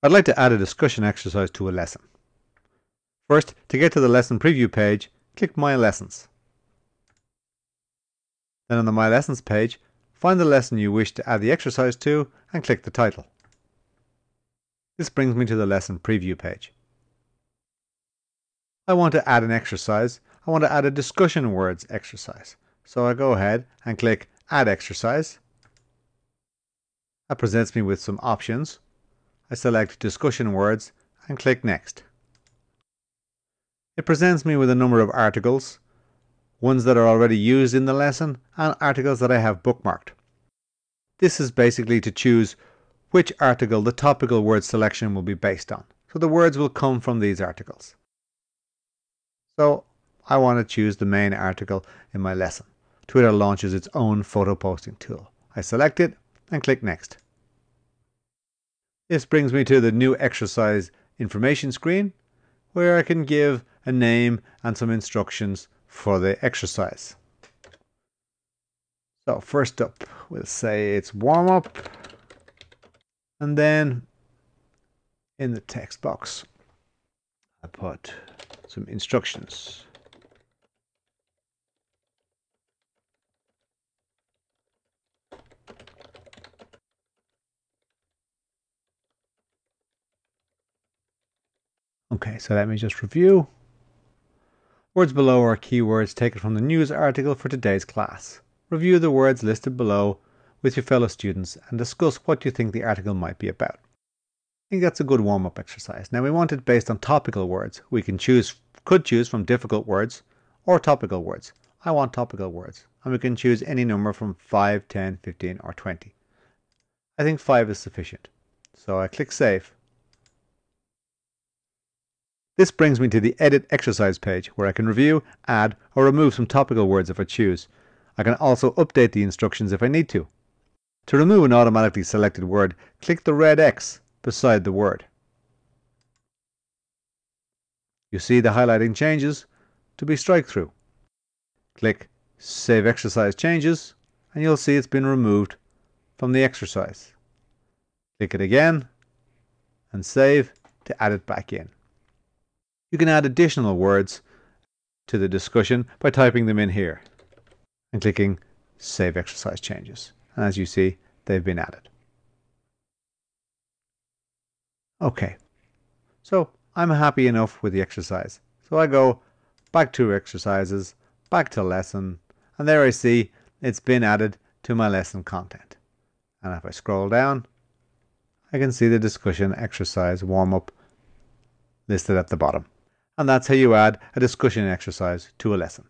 I'd like to add a discussion exercise to a lesson. First, to get to the lesson preview page, click My Lessons. Then on the My Lessons page, find the lesson you wish to add the exercise to and click the title. This brings me to the lesson preview page. I want to add an exercise. I want to add a discussion words exercise. So I go ahead and click Add Exercise. That presents me with some options. I select discussion words and click next. It presents me with a number of articles, ones that are already used in the lesson and articles that I have bookmarked. This is basically to choose which article the topical word selection will be based on. So the words will come from these articles. So I want to choose the main article in my lesson. Twitter launches its own photo posting tool. I select it and click next. This brings me to the new exercise information screen where I can give a name and some instructions for the exercise. So first up, we'll say it's warm up and then in the text box, I put some instructions. Okay, so let me just review. Words below are keywords taken from the news article for today's class. Review the words listed below with your fellow students and discuss what you think the article might be about. I think that's a good warm-up exercise. Now we want it based on topical words. We can choose, could choose from difficult words or topical words. I want topical words and we can choose any number from 5, 10, 15 or 20. I think 5 is sufficient. So I click Save this brings me to the Edit Exercise page where I can review, add or remove some topical words if I choose. I can also update the instructions if I need to. To remove an automatically selected word, click the red X beside the word. You see the highlighting changes to be strike through. Click Save Exercise Changes and you'll see it's been removed from the exercise. Click it again and save to add it back in. You can add additional words to the discussion by typing them in here and clicking Save Exercise Changes. And as you see, they've been added. Okay, so I'm happy enough with the exercise. So I go back to exercises, back to lesson, and there I see it's been added to my lesson content. And if I scroll down, I can see the discussion exercise warm up listed at the bottom and that's how you add a discussion exercise to a lesson.